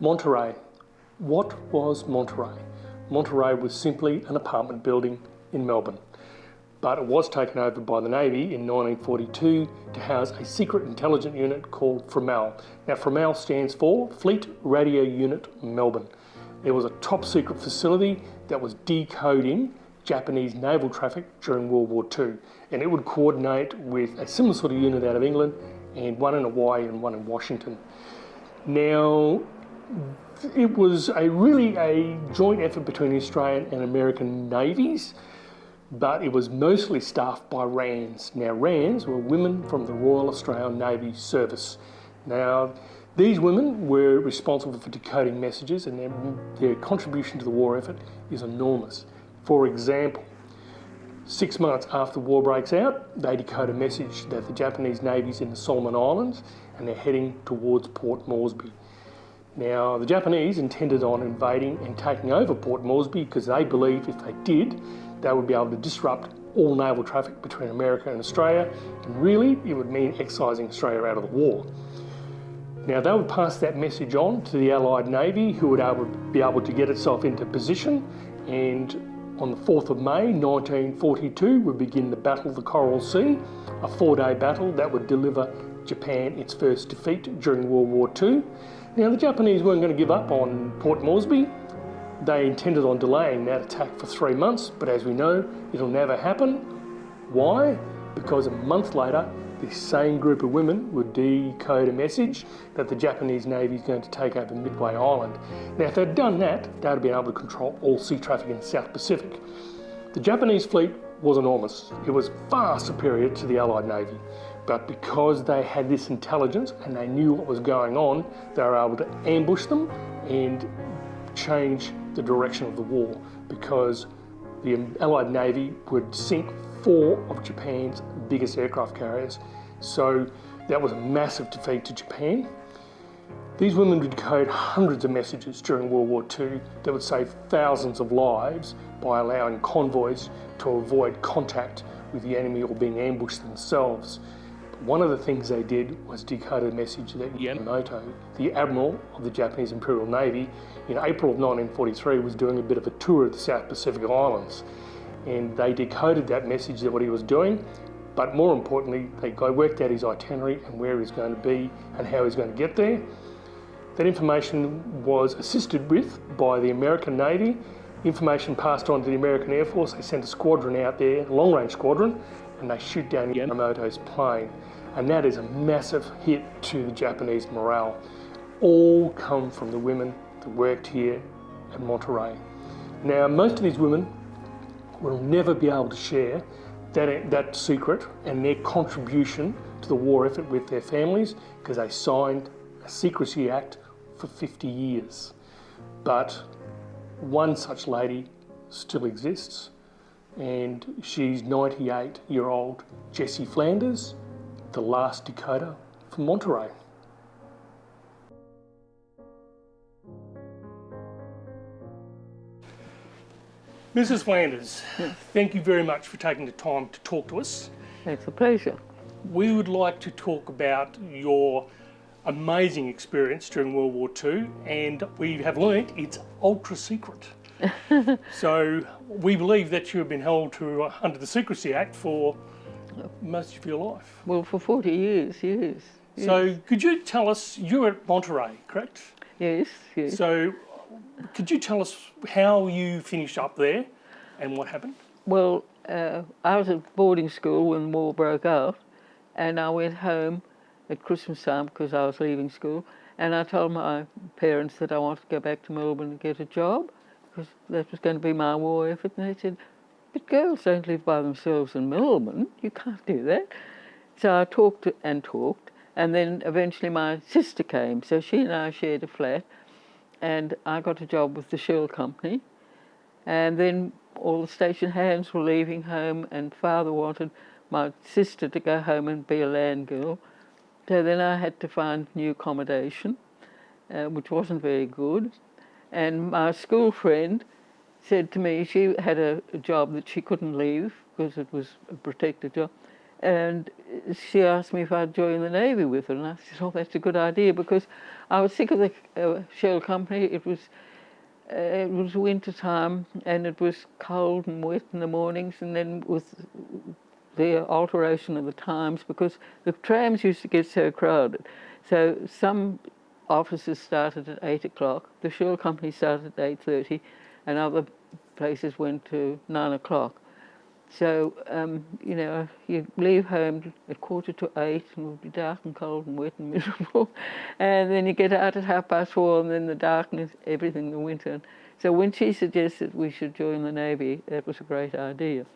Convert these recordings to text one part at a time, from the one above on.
Monterey. What was Monterey? Monterey was simply an apartment building in Melbourne, but it was taken over by the Navy in 1942 to house a secret intelligence unit called FRUMEL. Now FRUMEL stands for Fleet Radio Unit Melbourne. It was a top secret facility that was decoding Japanese naval traffic during World War II and it would coordinate with a similar sort of unit out of England and one in Hawaii and one in Washington. Now it was a really a joint effort between the Australian and American navies, but it was mostly staffed by WRANs. Now WRANs were women from the Royal Australian Navy Service. Now these women were responsible for decoding messages and their, their contribution to the war effort is enormous. For example, Six months after war breaks out, they decode a message that the Japanese Navy's in the Solomon Islands and they're heading towards Port Moresby. Now, the Japanese intended on invading and taking over Port Moresby because they believed if they did, they would be able to disrupt all naval traffic between America and Australia, and really it would mean excising Australia out of the war. Now they would pass that message on to the Allied Navy who would be able to get itself into position and on the 4th of May 1942 would begin the Battle of the Coral Sea, a four-day battle that would deliver Japan its first defeat during World War II. Now the Japanese weren't going to give up on Port Moresby. They intended on delaying that attack for three months, but as we know, it'll never happen. Why? Because a month later, this same group of women would decode a message that the Japanese Navy is going to take over Midway Island. Now, if they'd done that, they'd have been able to control all sea traffic in the South Pacific. The Japanese fleet was enormous. It was far superior to the Allied Navy. But because they had this intelligence and they knew what was going on, they were able to ambush them and change the direction of the war because the Allied Navy would sink four of Japan's biggest aircraft carriers. So that was a massive defeat to Japan. These women would decode hundreds of messages during World War II that would save thousands of lives by allowing convoys to avoid contact with the enemy or being ambushed themselves. One of the things they did was decode a message that Yamamoto, the admiral of the Japanese Imperial Navy, in April of 1943 was doing a bit of a tour of the South Pacific Islands. And they decoded that message that what he was doing, but more importantly, they worked out his itinerary and where he's going to be and how he's going to get there. That information was assisted with by the American Navy. Information passed on to the American Air Force. They sent a squadron out there, a long-range squadron, and they shoot down Yamamoto's plane. And that is a massive hit to the Japanese morale. All come from the women that worked here at Monterey. Now, most of these women will never be able to share that, that secret and their contribution to the war effort with their families because they signed a Secrecy Act for 50 years. But one such lady still exists and she's 98 year old Jessie Flanders, the last decoder from Monterey. Mrs. Flanders, yes. thank you very much for taking the time to talk to us. It's a pleasure. We would like to talk about your amazing experience during World War II and we have learnt it's ultra secret. so we believe that you have been held to uh, under the Secrecy Act for most of your life. Well, for 40 years, yes. yes. So could you tell us, you were at Monterey, correct? Yes, yes. So could you tell us how you finished up there and what happened? Well, uh, I was at boarding school when the war broke out and I went home at Christmas time because I was leaving school and I told my parents that I wanted to go back to Melbourne and get a job that was going to be my war effort and they said, but girls don't live by themselves in Melbourne, you can't do that. So I talked and talked and then eventually my sister came so she and I shared a flat and I got a job with the Shell company. And then all the station hands were leaving home, and father wanted my sister to go home and be a land girl. So then I had to find new accommodation, uh, which wasn't very good. And my school friend said to me she had a, a job that she couldn't leave because it was a protected job. and she asked me if I'd join the Navy with her, and I said, oh, that's a good idea, because I was sick of the uh, shell company. It was, uh, it was winter time, and it was cold and wet in the mornings, and then with the alteration of the times, because the trams used to get so crowded. So some offices started at 8 o'clock, the shell company started at 8.30, and other places went to 9 o'clock. So, um, you know, you'd leave home at quarter to eight and it would be dark and cold and wet and miserable. and then you get out at half past four and then the darkness, everything, the winter. So when she suggested we should join the Navy, that was a great idea.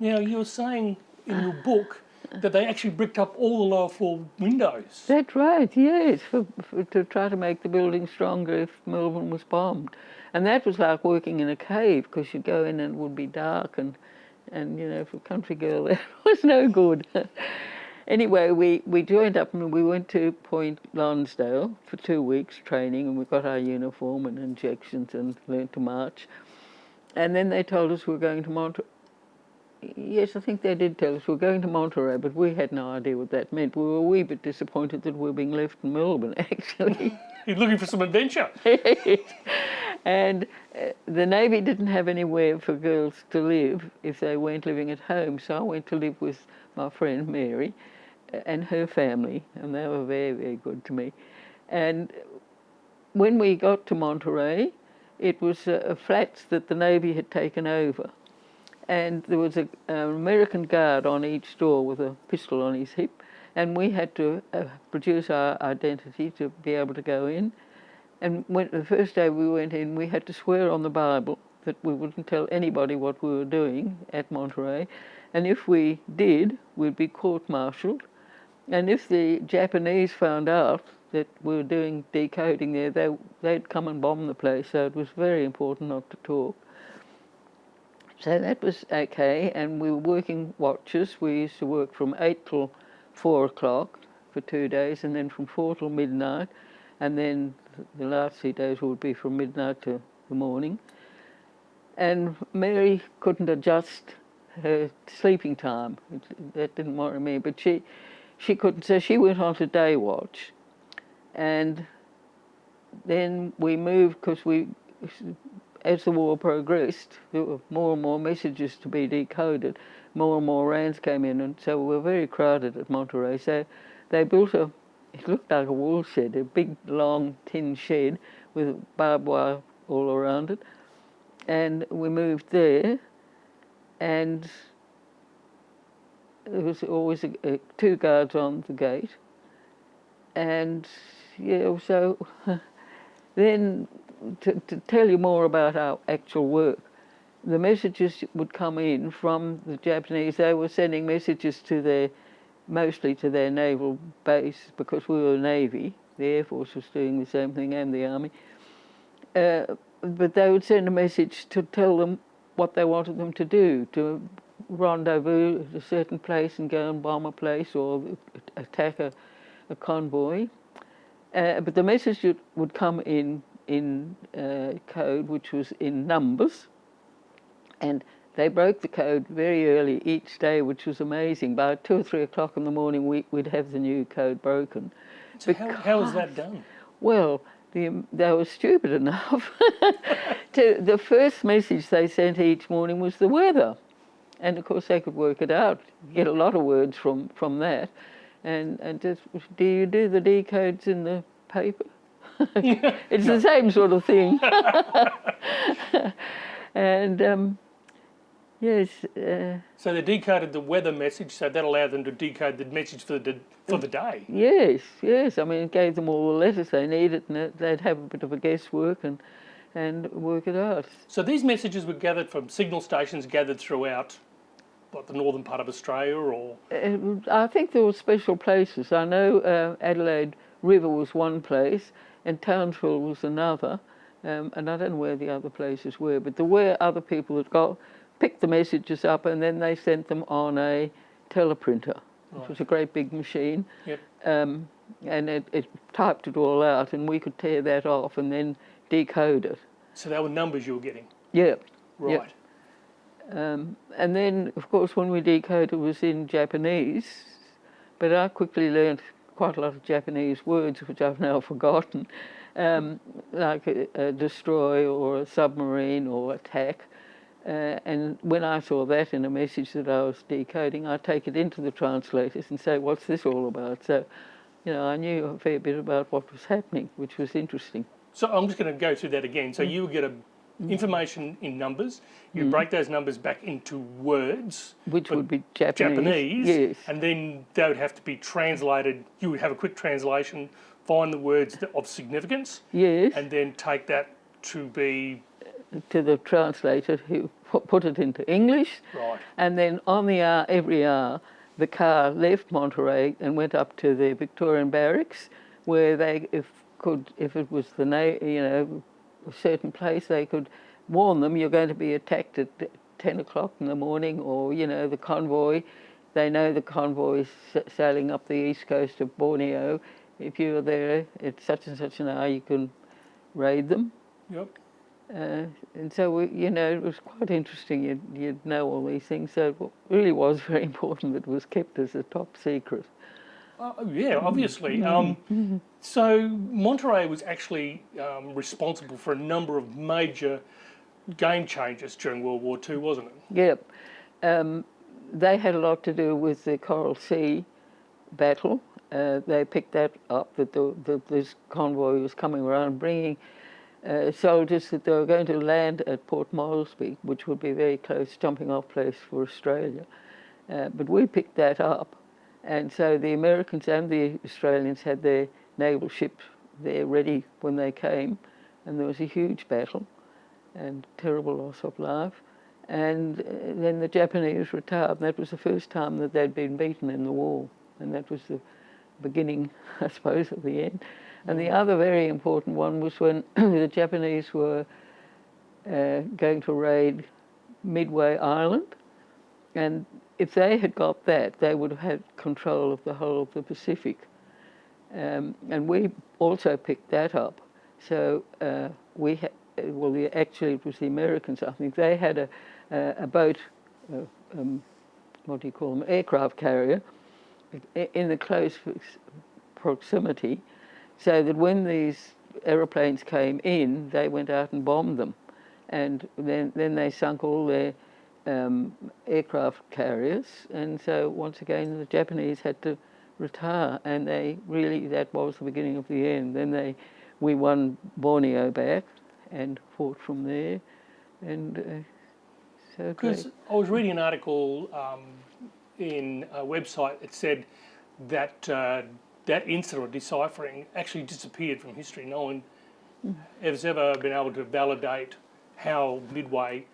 Now, you were saying in your book that they actually bricked up all the lower floor windows. That's right, yes, for, for, to try to make the building stronger if Melbourne was bombed. And that was like working in a cave because you'd go in and it would be dark and and you know, for a country girl, that was no good. anyway, we, we joined up and we went to Point Lonsdale for two weeks training, and we got our uniform and injections and learned to march. And then they told us we were going to Monterey. Yes, I think they did tell us we were going to Monterey, but we had no idea what that meant. We were a wee bit disappointed that we were being left in Melbourne, actually. You're looking for some adventure. and uh, the Navy didn't have anywhere for girls to live if they weren't living at home. So I went to live with my friend Mary uh, and her family, and they were very, very good to me. And when we got to Monterey, it was uh, flats that the Navy had taken over. And there was a, an American guard on each door with a pistol on his hip, and we had to uh, produce our identity to be able to go in. And when, the first day we went in, we had to swear on the Bible that we wouldn't tell anybody what we were doing at Monterey. And if we did, we'd be court-martialed. And if the Japanese found out that we were doing decoding there, they, they'd come and bomb the place. So it was very important not to talk. So that was okay, and we were working watches. We used to work from 8 till 4 o'clock for two days, and then from 4 till midnight, and then the last three days would be from midnight to the morning. And Mary couldn't adjust her sleeping time. That didn't worry me, but she, she couldn't. So she went on to day watch, and then we moved because we, as the war progressed, there were more and more messages to be decoded. More and more Wrans came in, and so we were very crowded at Monterey. So they built a it looked like a wool shed, a big long tin shed with barbed wire all around it. And we moved there, and there was always a, a, two guards on the gate. And yeah, so then to, to tell you more about our actual work, the messages would come in from the Japanese. They were sending messages to their mostly to their naval base because we were Navy. The Air Force was doing the same thing and the Army. Uh, but they would send a message to tell them what they wanted them to do, to rendezvous at a certain place and go and bomb a place or attack a, a convoy. Uh, but the message would come in in uh, code, which was in numbers, and they broke the code very early each day, which was amazing. By two or three o'clock in the morning, we, would have the new code broken. So because, how, how was that done? Well, the, they were stupid enough. to, the first message they sent each morning was the weather. And of course, they could work it out, get a lot of words from, from that. And, and just, do you do the decodes in the paper? it's the same sort of thing. and um, Yes. Uh, so they decoded the weather message, so that allowed them to decode the message for the for the day. Yes, yes. I mean, it gave them all the letters they needed, and they'd have a bit of a guesswork and and work it out. So these messages were gathered from signal stations gathered throughout, what the northern part of Australia, or uh, I think there were special places. I know uh, Adelaide River was one place, and Townsville was another. Um, and I don't know where the other places were, but there were other people that got picked the messages up and then they sent them on a teleprinter, which right. was a great big machine. Yep. Um, and it, it, typed it all out and we could tear that off and then decode it. So they were numbers you were getting? Yeah. Right. Um, and then, of course, when we decoded, it was in Japanese, but I quickly learned quite a lot of Japanese words, which I've now forgotten, um, like a, a, destroy or a submarine or attack. Uh, and when I saw that in a message that I was decoding, I take it into the translators and say, what's this all about? So, you know, I knew a fair bit about what was happening, which was interesting. So I'm just going to go through that again. So mm. you get a. Mm-hmm. information in numbers. You mm. break those numbers back into words, which would be Japanese. Japanese, yes. and then they would have to be translated. You would have a quick translation, find the words of significance, yes, and then take that to be uh, to the translator who put it into English, right, and then on the hour, every hour, the car left Monterey and went up to the Victorian barracks, where they if could if it was the you know a certain place, they could warn them you're going to be attacked at 10 o'clock in the morning or, you know, the convoy. They know the convoy is sailing up the east coast of Borneo. If you're there at such and such an hour, you can raid them. Yep. Uh, and so, we, you know, it was quite interesting. You'd, you'd know all these things. So it really was very important that it was kept as a top secret. Uh, yeah, obviously. Um, so Monterey was actually um, responsible for a number of major game changes during World War II, wasn't it? Yep. Um, they had a lot to do with the Coral Sea battle. Uh, they picked that up, that, the, that this convoy was coming around bringing uh, soldiers that they were going to land at Port Moresby, which would be a very close jumping off place for Australia. Uh, but we picked that up and so the Americans and the Australians had their naval ship there ready when they came, and there was a huge battle and terrible loss of life. And uh, then the Japanese retired, and that was the first time that they'd been beaten in the war, and that was the beginning, I suppose, of the end. And the other very important one was when the Japanese were uh, going to raid Midway Island, and if they had got that, they would have had control of the whole of the Pacific. Um, and we also picked that up. So uh, we had, well, the, actually it was the Americans, I think. They had a, a, a boat, uh, um, what do you call them, aircraft carrier, in the close proximity, so that when these aeroplanes came in, they went out and bombed them. And then, then they sunk all their um, aircraft carriers, and so once again the Japanese had to retire, and they really that was the beginning of the end. Then they we won Borneo back and fought from there, and uh, so because I was reading an article um, in a website that said that uh, that incident of deciphering actually disappeared from history. No one mm. has ever been able to validate how Midway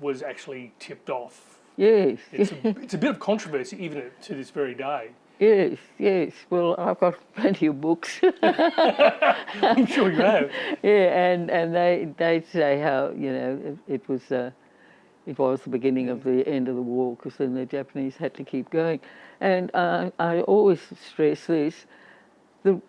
was actually tipped off. Yes. It's a, it's a bit of controversy even to this very day. Yes, yes. Well, I've got plenty of books. I'm sure you have. Yeah, and, and they they say how you know it, it was uh, it was the beginning of the end of the war because then the Japanese had to keep going, and uh, I always stress this: the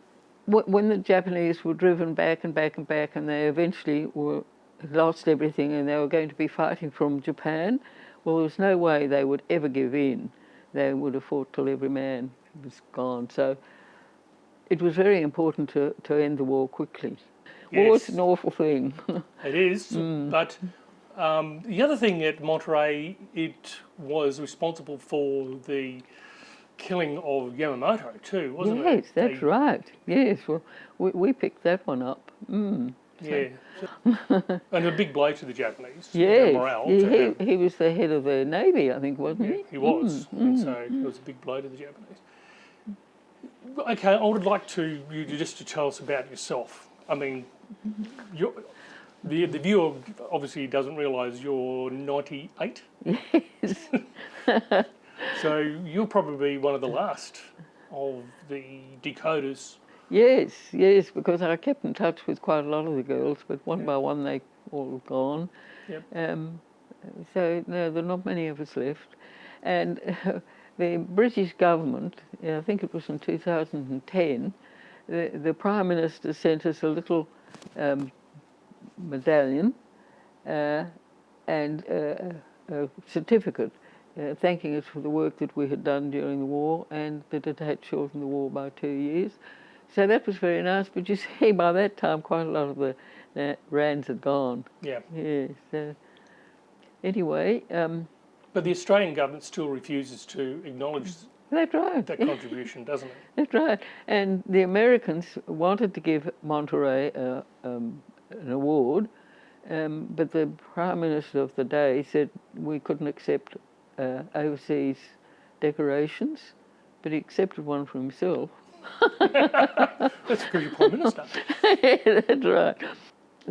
when the Japanese were driven back and back and back, and they eventually were lost everything and they were going to be fighting from Japan. Well, there was no way they would ever give in. They would have fought till every man was gone. So it was very important to, to end the war quickly. Yes. War is an awful thing. it is, mm. but um, the other thing at Monterey, it was responsible for the killing of Yamamoto too, wasn't yes, it? Yes, that's they... right. Yes, well, we, we picked that one up. Mm. Yeah. and a big blow to the Japanese. Yeah. Morale he, he, was the head of the Navy, I think, wasn't yeah, he? He was. Mm, and mm, so mm. it was a big blow to the Japanese. Okay, I would like to you just to tell us about yourself. I mean, the, the viewer obviously doesn't realise you're 98. Yes. so you're probably one of the last of the decoders Yes, yes, because I kept in touch with quite a lot of the girls, but one yeah. by one they all gone. Yep. Um, so no, there are not many of us left. And uh, the British government, I think it was in 2010, the, the Prime Minister sent us a little um, medallion uh, and uh, a certificate uh, thanking us for the work that we had done during the war and that it had shortened the war by two years. So that was very nice, but you see, by that time, quite a lot of the, the Wrans had gone. Yeah. Yes. Uh, anyway, um, But the Australian government still refuses to acknowledge that's right. that contribution, doesn't it? That's right. And the Americans wanted to give Monterey uh, um, an award, um, but the Prime Minister of the day said we couldn't accept uh, overseas decorations, but he accepted one for himself. That's because you're Prime Minister. That's right.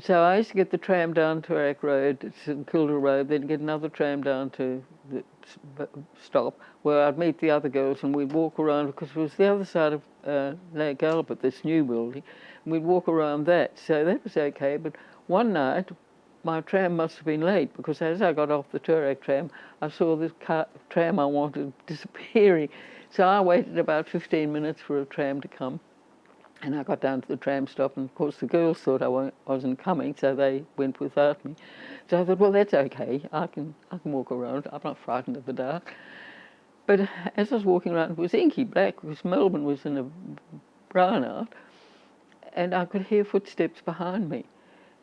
So I used to get the tram down to Toorak Road, St Kilda Road, then get another tram down to the stop where I'd meet the other girls and we'd walk around because it was the other side of uh, Lake Albert, this new building, and we'd walk around that. So that was okay. But one night, my tram must have been late because as I got off the Toorak tram, I saw this car, tram I wanted disappearing. So I waited about 15 minutes for a tram to come. And I got down to the tram stop, and of course the girls thought I wasn't coming, so they went without me. So I thought, well, that's okay. I can I can walk around. I'm not frightened of the dark. But as I was walking around, it was inky black because Melbourne was in a brownout, and I could hear footsteps behind me.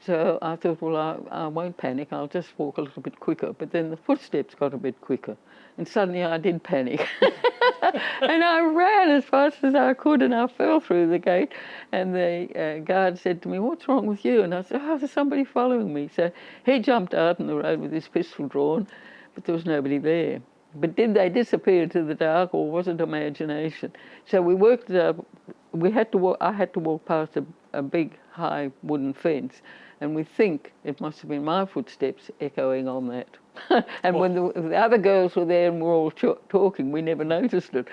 So I thought, well, I, I won't panic. I'll just walk a little bit quicker. But then the footsteps got a bit quicker, and suddenly I did panic. and I ran as fast as I could, and I fell through the gate. And the uh, guard said to me, "What's wrong with you?" And I said, "Oh, there's somebody following me." So he jumped out in the road with his pistol drawn, but there was nobody there. But did they disappear to the dark, or was it imagination? So we worked it out. We had to walk. I had to walk past a, a big, high wooden fence, and we think it must have been my footsteps echoing on that. and when the, the other girls were there and were all ch- talking, we never noticed it.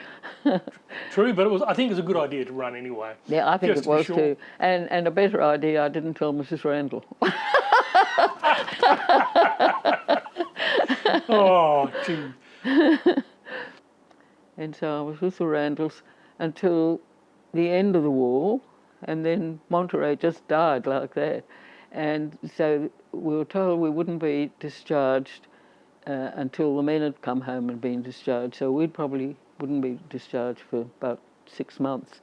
True, but it was. I think it's a good idea to run anyway. yeah, I think it to was sure. too. And and a better idea, I didn't tell Mrs. Randall. Oh, gee. And so I was with the Randalls until the end of the war, and then Monterey just died like that. And so we were told we wouldn't be discharged uh, until the men had come home and been discharged. So we probably wouldn't be discharged for about six months.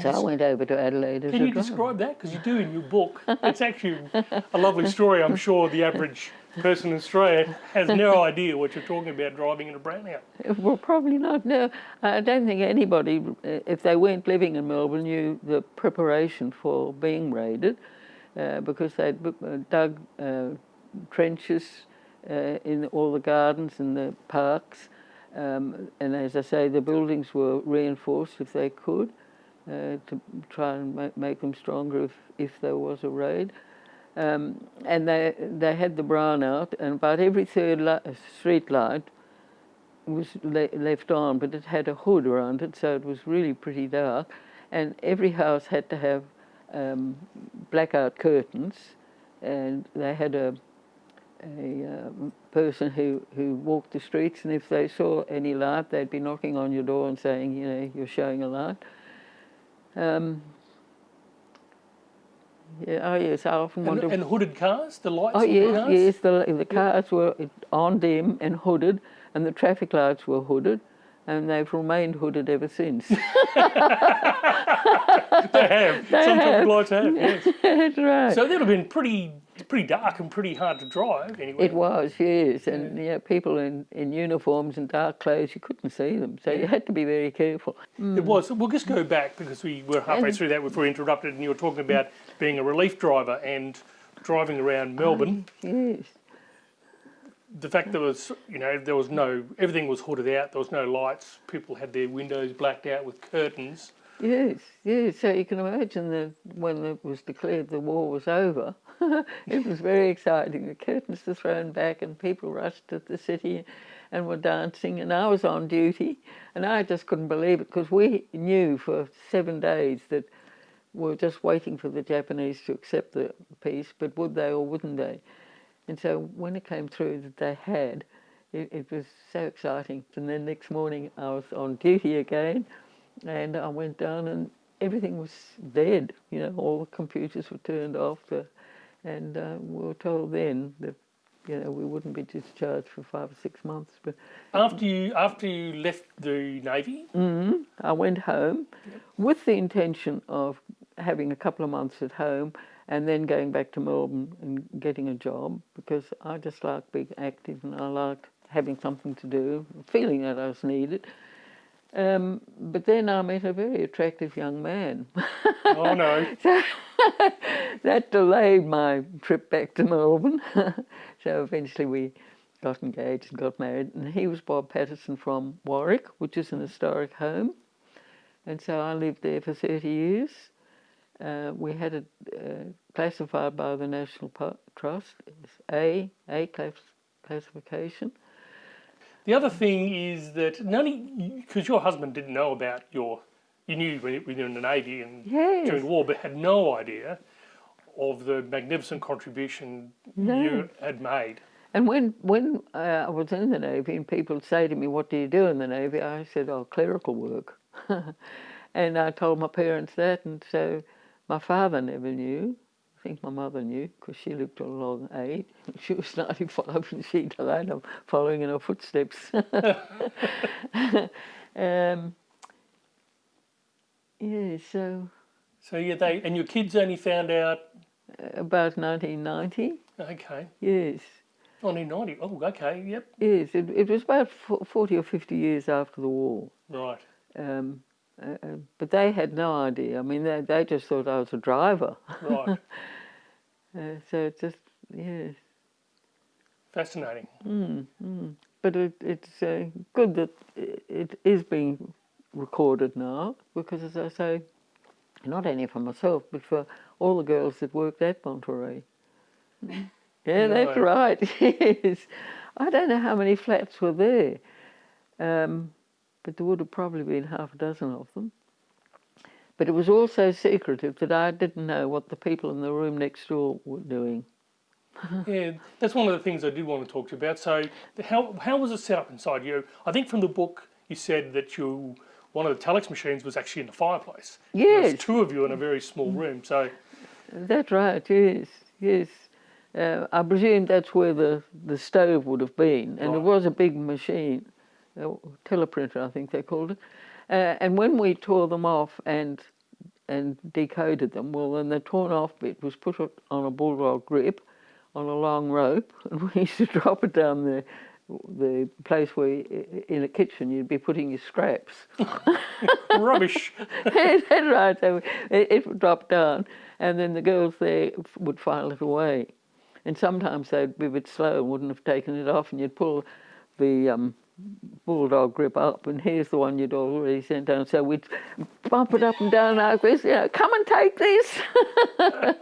So I went over to Adelaide Can you driver. describe that? Because you do in your book. It's actually a lovely story. I'm sure the average person in Australia has no idea what you're talking about driving in a brownout. Well, probably not. No, I don't think anybody, uh, if they weren't living in Melbourne, knew the preparation for being raided, uh, because they'd uh, dug uh, trenches uh, in all the gardens and the parks, um, and as I say, the buildings were reinforced if they could, uh, to try and ma- make them stronger if, if there was a raid. Um, and they they had the brown out, and about every third li- street light was le- left on, but it had a hood around it, so it was really pretty dark. And every house had to have um, blackout curtains, and they had a a um, person who, who walked the streets, and if they saw any light, they'd be knocking on your door and saying, you know, you're showing a light. Um, yeah, oh yes, I often And, wonder. and hooded cars, the lights Oh yes, cars. yes. The the cars were on dim and hooded, and the traffic lights were hooded, and they've remained hooded ever since. They have. They Some have. traffic lights have, yes. That's right. So that would have been pretty pretty dark and pretty hard to drive anyway. it was, yes, and yeah, people in, in uniforms and dark clothes, you couldn't see them, so you had to be very careful. It mm. was. We'll just go back because we were halfway And- through that before we interrupted, and you were talking about being a relief driver and driving around Melbourne. Mm, yes, The fact there was, you know, there was no, everything was hooded out. There was no lights. People had their windows blacked out with curtains. Yes, yes. So you can imagine that when it was declared the war was over, it was very exciting. The curtains were thrown back, and people rushed to the city and were dancing. And I was on duty, and I just couldn't believe it because we knew for seven days that we were just waiting for the Japanese to accept the peace, but would they or wouldn't they? And so when it came through that they had, it, it was so exciting. And then next morning I was on duty again, and I went down and everything was dead. You know, all the computers were turned off, the, and uh, we were told then that you know, we wouldn't be discharged for five or six months. But After you after you left the navy, I went home with the intention of having a couple of months at home and then going back to Melbourne and getting a job because I just liked being active and I liked having something to do, feeling that I was needed. Um, but then I met a very attractive young man. oh no, that delayed my trip back to Melbourne. so eventually we got engaged and got married. And he was Bob Patterson from Warwick, which is an historic home. And so I lived there for 30 years. Uh, we had it uh, classified by the National Trust as A, A class, classification. The other thing is that none because your husband didn't know about your, you knew when you were in the navy and Yes. during the war, but had no idea of the magnificent contribution No. you had made. And when when uh, I was in the Navy and people would say to me, What do you do in the Navy? I said, Oh, clerical work. and I told my parents that, and so my father never knew. I think my mother knew because she to a long age. She was 95 and she died. I'm following in her footsteps. um, yeah, so So yeah, they and your kids only found out. uh, about 1990, Okay, yes. 1990. Oh, okay, yep, Yes, it, it was about 40 or 50 years after the war. right. Um, uh, uh, but they had no idea. I mean, they, they just thought I was a driver. Right, Uh, so it's just, yes. fascinating. But it, it's uh, good that it is being recorded now because, as I say, not only for myself, but for all the girls that worked at Monterey. Yeah, that's right. Yes. I don't know how many flats were there, um, but there would have probably been half a dozen of them. But it was all so secretive that I didn't know what the people in the room next door were doing. Yeah, that's one of the things I did want to talk to you about. So, how how was it set up inside you? I think from the book you said that you one of the telex machines was actually in the fireplace. Yes. two of you in a very small room. So, That's right, yes, yes. Uh, I presume that's where the, the stove would have been, and it was a big machine, teleprinter, I think they called it. Uh, and when we tore them off and and decoded them, well, then the torn off bit was put on a bulldog grip on a long rope, and we used to drop it down the the place where in a kitchen you'd be putting your scraps. rubbish. That's right. So it, it would drop down, and then the girls there would file it away. And sometimes they'd be a bit slow and wouldn't have taken it off, and you'd pull the um, bulldog grip up, and here's the one you'd already sent down. So we'd bump it up and down like this, you know, come and take this.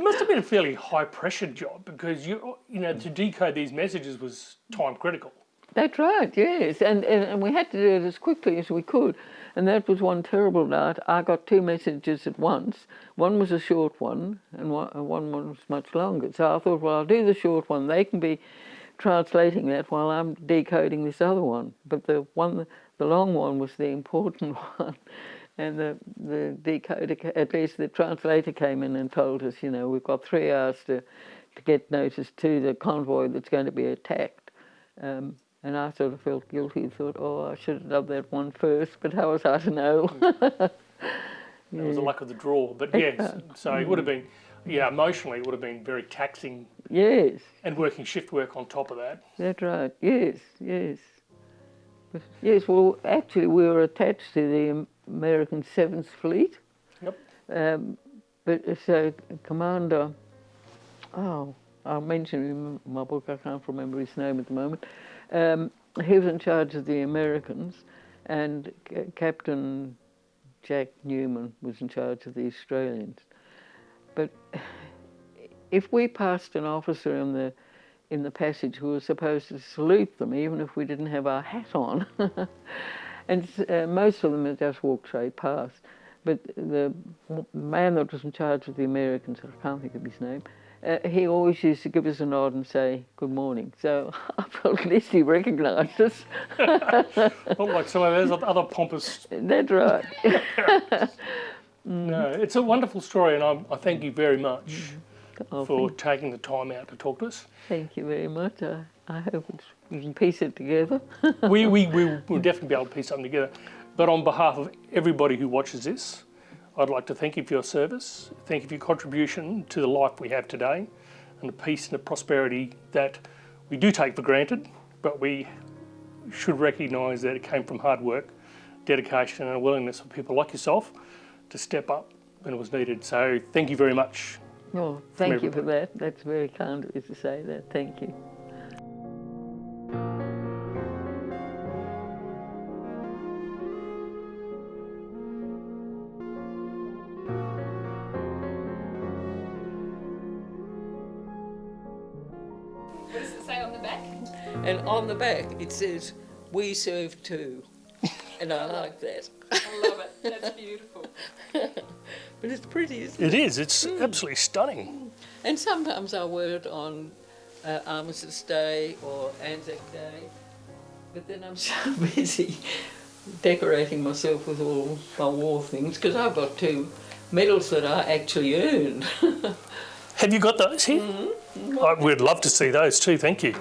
It must have been a fairly high pressure job because you you know to decode these messages was time critical. That's right, yes. And, and, and we had to do it as quickly as we could. And that was one terrible night. I got two messages at once. One was a short one, and one, and one was much longer. So I thought, well, I'll do the short one. They can be translating that while I'm decoding this other one. But the one, the long one was the important one. And the, the decoder, at least the translator came in and told us, you know, we've got three hours to, to get notice to the convoy that's going to be attacked. Um, and I sort of felt guilty, and thought, oh, I should have done that one first, but how was I to know? That was the luck of the draw. But yes, so it would have been yeah emotionally it would have been very taxing yes, and working shift work on top of that. that's right. Yes, yes. Yes, well, actually, we were attached to the American Seventh Fleet. Yep. Um, but so Commander, oh, I'll mention him in my book. I can't remember his name at the moment. Um, he was in charge of the Americans, and C- Captain Jack Newman was in charge of the Australians. But if we passed an officer in the in the passage, who was supposed to salute them, even if we didn't have our hat on. and uh, most of them had just walked straight past. But the man that was in charge of the Americans, I can't think of his name, uh, he always used to give us a nod and say good morning. So I felt at least he recognised us. Not like some of those other pompous. That's right. Mm-hmm. No, it's a wonderful story, and I, I thank you very much. I'll for oh, taking the time out to talk to us. Thank you very much. I, I hope we can piece it together. we, we, we will definitely be able to piece something together. But on behalf of everybody who watches this, I'd like to thank you for your service, thank you for your contribution to the life we have today, and the peace and the prosperity that we do take for granted, but we should recognise that it came from hard work, dedication, and a willingness of people like yourself to step up when it was needed. So thank you very much. Oh, thank you for that. That's very kind of you to say that. Thank you. What does it say on the back? And on the back it says, "We serve too," and I like that. I love it. That's beautiful. But it's pretty, isn't It it? is, it's absolutely stunning. And sometimes I wear it on uh, Armistice Day or Anzac Day, but then I'm so busy decorating myself with all my war things because I've got two medals that I actually earned. Have you got those here? I, we'd love to see those too, thank you.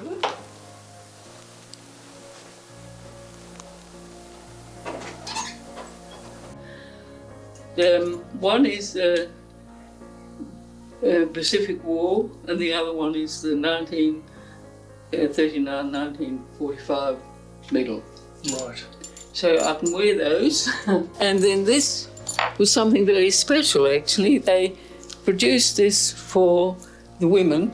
Um, one is the uh, Pacific War, and the other one is the 1939-1945 medal. Right. So I can wear those. and then this was something very special, actually. They produced this for the women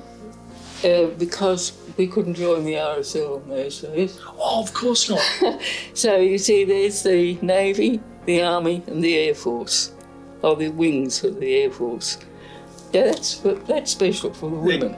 uh, because we couldn't join the RSL in those days. Oh, of course not. So you see, there's the Navy, the Army, and the Air Force, or the wings of the Air Force. Yeah, that's that's special for the women.